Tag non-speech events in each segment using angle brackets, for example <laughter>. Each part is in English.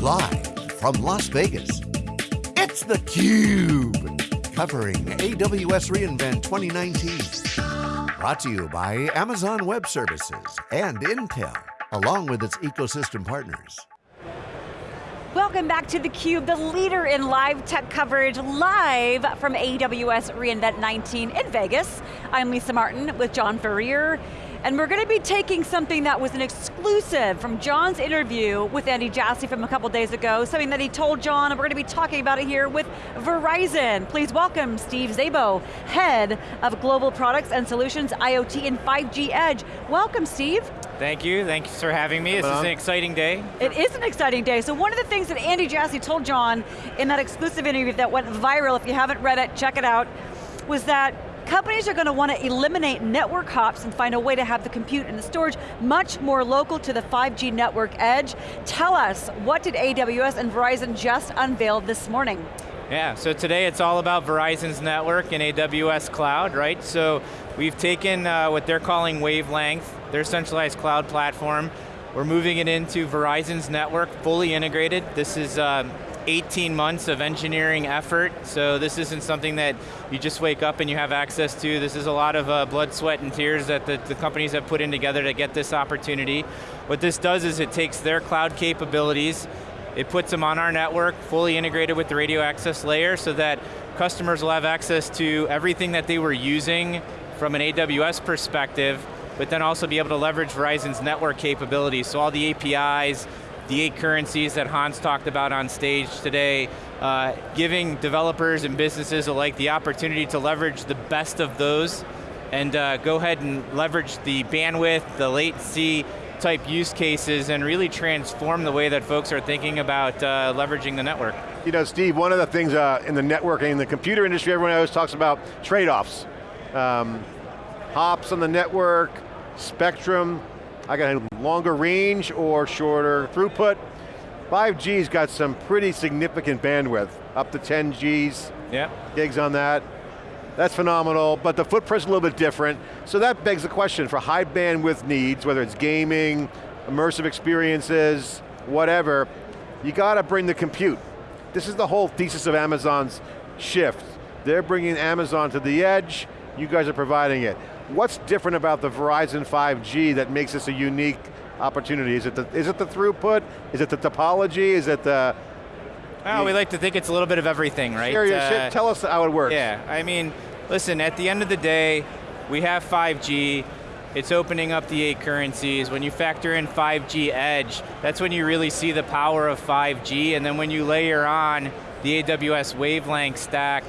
Live from Las Vegas, it's theCUBE. Covering AWS reInvent 2019. Brought to you by Amazon Web Services and Intel, along with its ecosystem partners. Welcome back to theCUBE, the leader in live tech coverage, live from AWS reInvent 19 in Vegas. I'm Lisa Martin with John Furrier. And we're going to be taking something that was an exclusive from John's interview with Andy Jassy from a couple days ago, something that he told John, and we're going to be talking about it here with Verizon. Please welcome Steve Zabo, Head of Global Products and Solutions, IoT and 5G Edge. Welcome, Steve. Thank you, thanks for having me. This is an exciting day. It is an exciting day. So one of the things that Andy Jassy told John in that exclusive interview that went viral, if you haven't read it, check it out, was that companies are going to want to eliminate network hops and find a way to have the compute and the storage much more local to the 5G network edge. Tell us, what did AWS and Verizon just unveil this morning? Yeah, so today it's all about Verizon's network and AWS cloud, right? So we've taken uh, what they're calling wavelength, their centralized cloud platform. We're moving it into Verizon's network, fully integrated. This is uh, 18 months of engineering effort, so this isn't something that you just wake up and you have access to. This is a lot of uh, blood, sweat, and tears that the, the companies have put in together to get this opportunity. What this does is it takes their cloud capabilities, it puts them on our network, fully integrated with the radio access layer so that customers will have access to everything that they were using from an AWS perspective, but then also be able to leverage Verizon's network capabilities. So all the APIs, the eight currencies that Hans talked about on stage today, uh, giving developers and businesses alike the opportunity to leverage the best of those and uh, go ahead and leverage the bandwidth, the latency, type use cases and really transform the way that folks are thinking about uh, leveraging the network. You know, Steve, one of the things uh, in the networking, in the computer industry, everyone always talks about trade-offs. Um, hops on the network, spectrum, I got a longer range or shorter throughput. 5G's got some pretty significant bandwidth, up to 10 Gs, yeah. gigs on that. That's phenomenal, but the footprint's a little bit different. So that begs the question for high bandwidth needs, whether it's gaming, immersive experiences, whatever, you got to bring the compute. This is the whole thesis of Amazon's shift. They're bringing Amazon to the edge, you guys are providing it. What's different about the Verizon 5G that makes this a unique opportunity? Is it the, is it the throughput? Is it the topology? Is it the... Well, we like to think it's a little bit of everything, right? Share your uh, shit, tell us how it works. Yeah, I mean, listen, at the end of the day, we have 5G, it's opening up the eight currencies. When you factor in 5G Edge, that's when you really see the power of 5G, and then when you layer on the AWS wavelength stack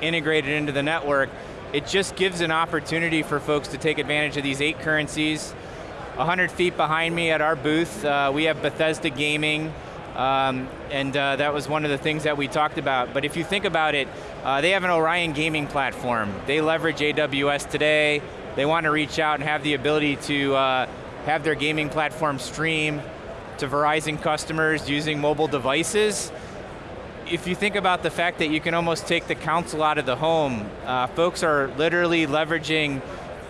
integrated into the network, it just gives an opportunity for folks to take advantage of these eight currencies. 100 feet behind me at our booth, uh, we have Bethesda Gaming, um, and uh, that was one of the things that we talked about. But if you think about it, uh, they have an Orion gaming platform. They leverage AWS today. They want to reach out and have the ability to uh, have their gaming platform stream to Verizon customers using mobile devices if you think about the fact that you can almost take the console out of the home, uh, folks are literally leveraging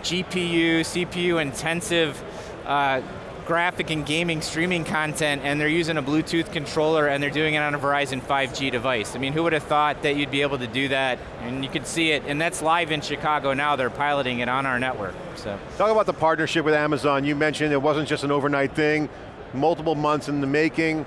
GPU, CPU intensive uh, graphic and gaming streaming content and they're using a Bluetooth controller and they're doing it on a Verizon 5G device. I mean, who would have thought that you'd be able to do that? And you can see it, and that's live in Chicago now, they're piloting it on our network, so. Talk about the partnership with Amazon. You mentioned it wasn't just an overnight thing, multiple months in the making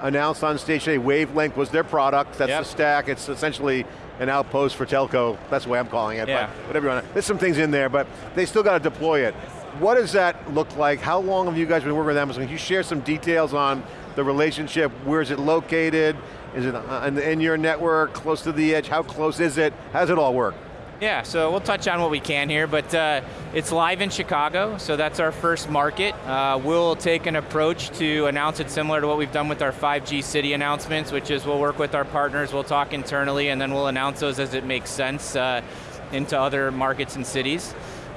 announced on stage today, Wavelength was their product, that's yep. the stack, it's essentially an outpost for telco, that's the way I'm calling it, yeah. but whatever you want. There's some things in there, but they still got to deploy it. What does that look like? How long have you guys been working with Amazon? Can you share some details on the relationship? Where is it located? Is it uh, in your network, close to the edge? How close is it? How does it all work? Yeah, so we'll touch on what we can here, but uh, it's live in Chicago, so that's our first market. Uh, we'll take an approach to announce it similar to what we've done with our 5G city announcements, which is we'll work with our partners, we'll talk internally, and then we'll announce those as it makes sense uh, into other markets and cities.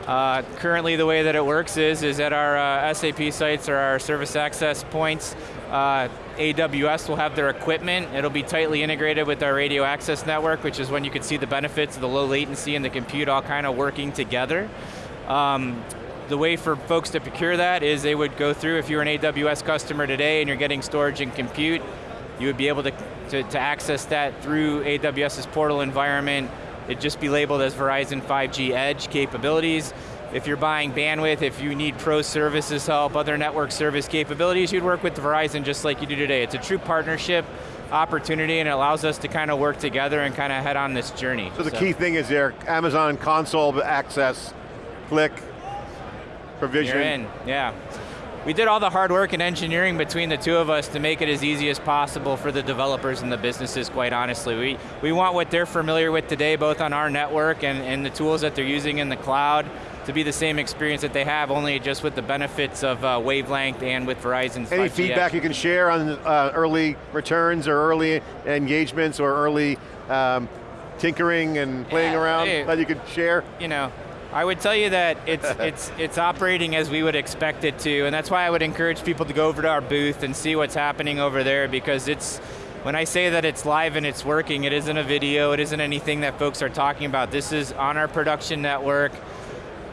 Uh, currently the way that it works is, is at our uh, SAP sites or our service access points, uh, AWS will have their equipment. It'll be tightly integrated with our radio access network, which is when you can see the benefits of the low latency and the compute all kind of working together. Um, the way for folks to procure that is they would go through, if you're an AWS customer today and you're getting storage and compute, you would be able to, to, to access that through AWS's portal environment. It'd just be labeled as Verizon 5G Edge capabilities. If you're buying bandwidth, if you need pro services help, other network service capabilities, you'd work with Verizon just like you do today. It's a true partnership opportunity and it allows us to kind of work together and kind of head on this journey. So the so. key thing is there, Amazon console access, click, provision. You're in, yeah. We did all the hard work and engineering between the two of us to make it as easy as possible for the developers and the businesses, quite honestly. We, we want what they're familiar with today, both on our network and, and the tools that they're using in the cloud, to be the same experience that they have, only just with the benefits of uh, wavelength and with Verizon's Any feedback you can share on uh, early returns or early engagements or early um, tinkering and playing yeah, around hey, that you could share? You know, I would tell you that it's, <laughs> it's, it's operating as we would expect it to, and that's why I would encourage people to go over to our booth and see what's happening over there, because it's, when I say that it's live and it's working, it isn't a video, it isn't anything that folks are talking about. This is on our production network.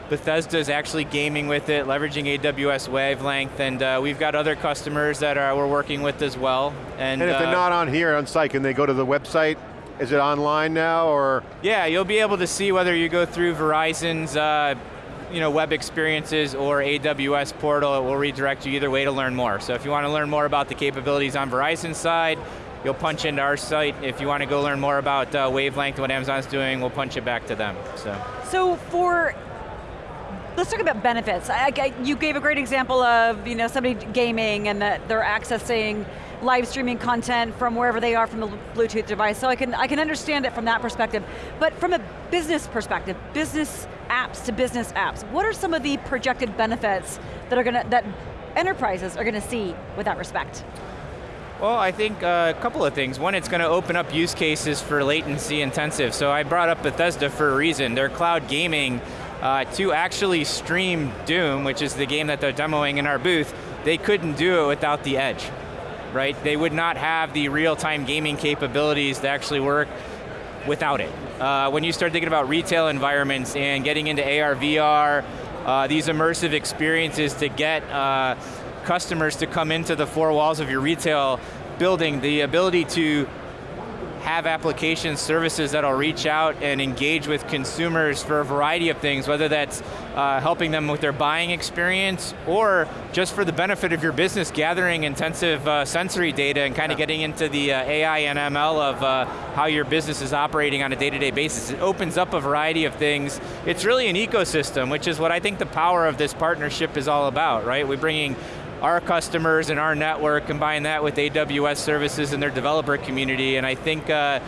Bethesda is actually gaming with it, leveraging AWS Wavelength, and uh, we've got other customers that are, we're working with as well. And, and if uh, they're not on here on site, can they go to the website is it online now, or? Yeah, you'll be able to see whether you go through Verizon's uh, you know, web experiences or AWS portal, it will redirect you either way to learn more. So if you want to learn more about the capabilities on Verizon's side, you'll punch into our site. If you want to go learn more about uh, wavelength, what Amazon's doing, we'll punch it back to them, so. So for Let's talk about benefits. I, I, you gave a great example of you know somebody gaming and that they're accessing live streaming content from wherever they are from the Bluetooth device. So I can I can understand it from that perspective. But from a business perspective, business apps to business apps, what are some of the projected benefits that are going to that enterprises are going to see with that respect? Well, I think uh, a couple of things. One, it's going to open up use cases for latency intensive. So I brought up Bethesda for a reason. Their cloud gaming uh, to actually stream Doom, which is the game that they're demoing in our booth, they couldn't do it without the edge, right? They would not have the real-time gaming capabilities to actually work without it. Uh, when you start thinking about retail environments and getting into AR, VR, uh, these immersive experiences to get uh, customers to come into the four walls of your retail building, the ability to have application services that'll reach out and engage with consumers for a variety of things, whether that's uh, helping them with their buying experience or just for the benefit of your business, gathering intensive uh, sensory data and kind of getting into the uh, AI and ML of uh, how your business is operating on a day-to-day -day basis. It opens up a variety of things. It's really an ecosystem, which is what I think the power of this partnership is all about, right? We're bringing our customers and our network, combine that with AWS services and their developer community, and I think uh,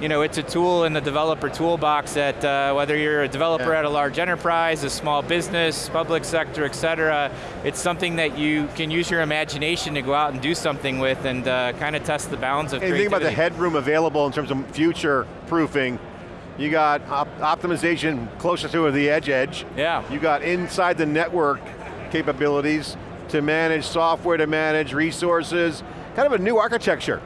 you know, it's a tool in the developer toolbox that uh, whether you're a developer yeah. at a large enterprise, a small business, public sector, et cetera, it's something that you can use your imagination to go out and do something with and uh, kind of test the bounds of and creativity. think about the headroom available in terms of future proofing. You got op optimization closer to the edge edge. Yeah. You got inside the network capabilities to manage software, to manage resources, kind of a new architecture.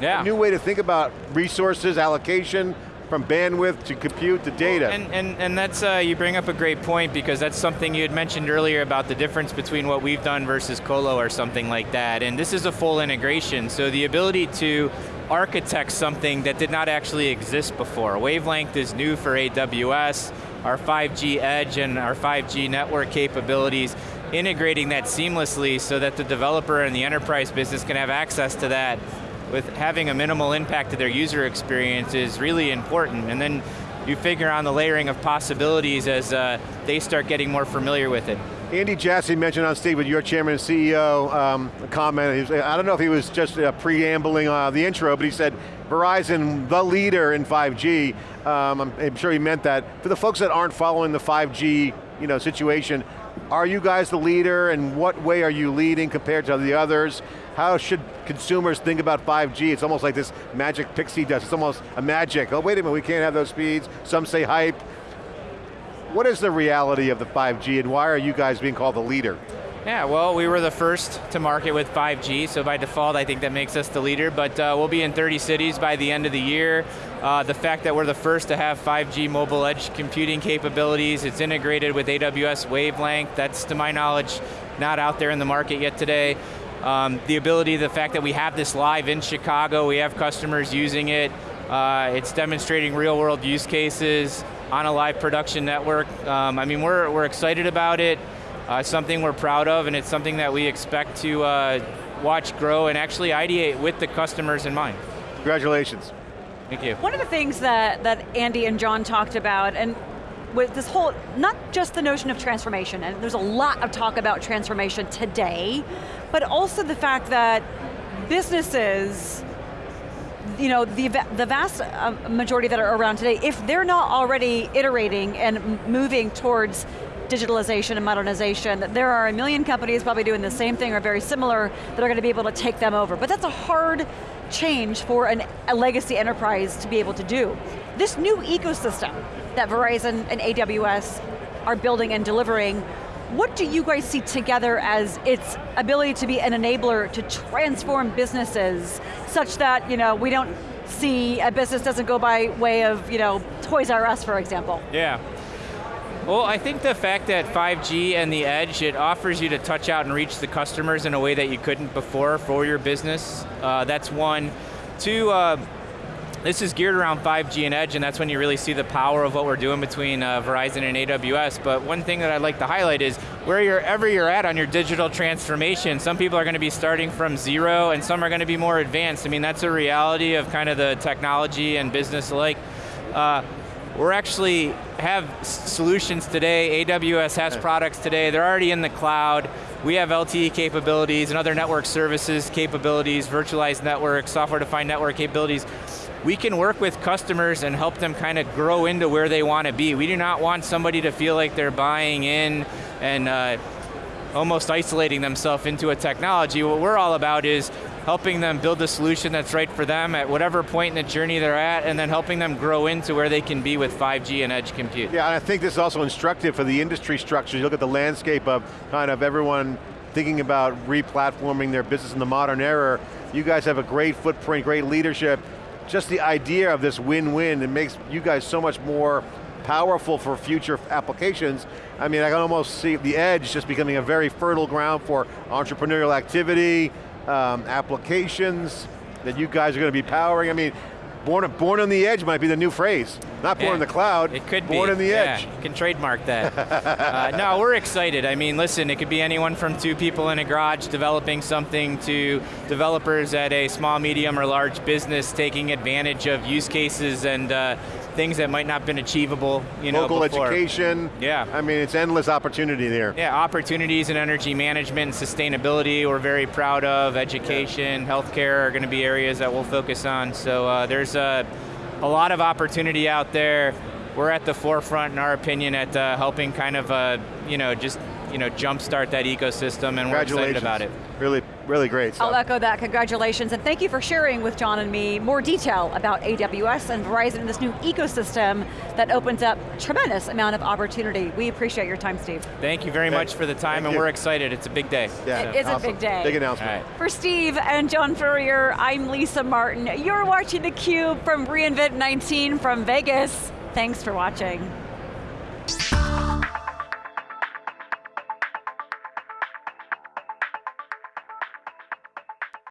Yeah. A new way to think about resources, allocation, from bandwidth to compute to data. And, and, and that's, uh, you bring up a great point because that's something you had mentioned earlier about the difference between what we've done versus Colo or something like that. And this is a full integration, so the ability to architect something that did not actually exist before. Wavelength is new for AWS, our 5G edge and our 5G network capabilities integrating that seamlessly so that the developer and the enterprise business can have access to that with having a minimal impact to their user experience is really important. And then you figure on the layering of possibilities as uh, they start getting more familiar with it. Andy Jassy mentioned on stage with your chairman and CEO um, comment, was, I don't know if he was just uh, preambling uh, the intro, but he said, Verizon, the leader in 5G. Um, I'm, I'm sure he meant that. For the folks that aren't following the 5G you know, situation, are you guys the leader and what way are you leading compared to the others? How should consumers think about 5G? It's almost like this magic pixie dust. It's almost a magic. Oh, wait a minute, we can't have those speeds. Some say hype. What is the reality of the 5G and why are you guys being called the leader? Yeah, well, we were the first to market with 5G, so by default, I think that makes us the leader, but uh, we'll be in 30 cities by the end of the year. Uh, the fact that we're the first to have 5G mobile edge computing capabilities, it's integrated with AWS Wavelength, that's to my knowledge not out there in the market yet today. Um, the ability, the fact that we have this live in Chicago, we have customers using it, uh, it's demonstrating real world use cases on a live production network. Um, I mean, we're, we're excited about it. Uh, something we're proud of, and it's something that we expect to uh, watch grow and actually ideate with the customers in mind. Congratulations. Thank you. One of the things that, that Andy and John talked about, and with this whole, not just the notion of transformation, and there's a lot of talk about transformation today, but also the fact that businesses, you know, the, the vast uh, majority that are around today, if they're not already iterating and moving towards digitalization and modernization, there are a million companies probably doing the same thing or very similar that are going to be able to take them over. But that's a hard change for an, a legacy enterprise to be able to do. This new ecosystem that Verizon and AWS are building and delivering, what do you guys see together as its ability to be an enabler to transform businesses such that you know, we don't see a business doesn't go by way of you know, Toys R Us, for example? Yeah. Well, I think the fact that 5G and the edge, it offers you to touch out and reach the customers in a way that you couldn't before for your business. Uh, that's one. Two, uh, this is geared around 5G and edge, and that's when you really see the power of what we're doing between uh, Verizon and AWS. But one thing that I'd like to highlight is wherever you're at on your digital transformation, some people are going to be starting from zero, and some are going to be more advanced. I mean, that's a reality of kind of the technology and business alike. Uh, we're actually have solutions today, AWS has products today, they're already in the cloud. We have LTE capabilities and other network services capabilities, virtualized networks, software-defined network capabilities. We can work with customers and help them kind of grow into where they want to be. We do not want somebody to feel like they're buying in and uh, almost isolating themselves into a technology. What we're all about is helping them build a solution that's right for them at whatever point in the journey they're at, and then helping them grow into where they can be with 5G and edge compute. Yeah, and I think this is also instructive for the industry structure. You look at the landscape of kind of everyone thinking about re-platforming their business in the modern era. You guys have a great footprint, great leadership. Just the idea of this win-win, it makes you guys so much more powerful for future applications. I mean, I can almost see the edge just becoming a very fertile ground for entrepreneurial activity, um, applications that you guys are going to be powering. I mean, born, born on the edge might be the new phrase. Not born yeah, in the cloud, it could born be. on the yeah, edge. You can trademark that. <laughs> uh, no, we're excited. I mean, listen, it could be anyone from two people in a garage developing something to developers at a small, medium, or large business taking advantage of use cases and uh, things that might not have been achievable, you know, Local before. education. Yeah. I mean, it's endless opportunity there. Yeah, opportunities in energy management and sustainability we're very proud of. Education, yeah. healthcare are going to be areas that we'll focus on. So uh, there's a, a lot of opportunity out there. We're at the forefront, in our opinion, at uh, helping kind of, uh, you know, just you know, jumpstart that ecosystem and we're excited about it. Really, really great stuff. I'll echo that, congratulations, and thank you for sharing with John and me more detail about AWS and Verizon and this new ecosystem that opens up tremendous amount of opportunity. We appreciate your time, Steve. Thank you very much for the time, thank and you. we're excited. It's a big day. Yeah, it is awesome. a big day. Big announcement. Right. For Steve and John Furrier, I'm Lisa Martin. You're watching theCUBE from reInvent 19 from Vegas. Thanks for watching.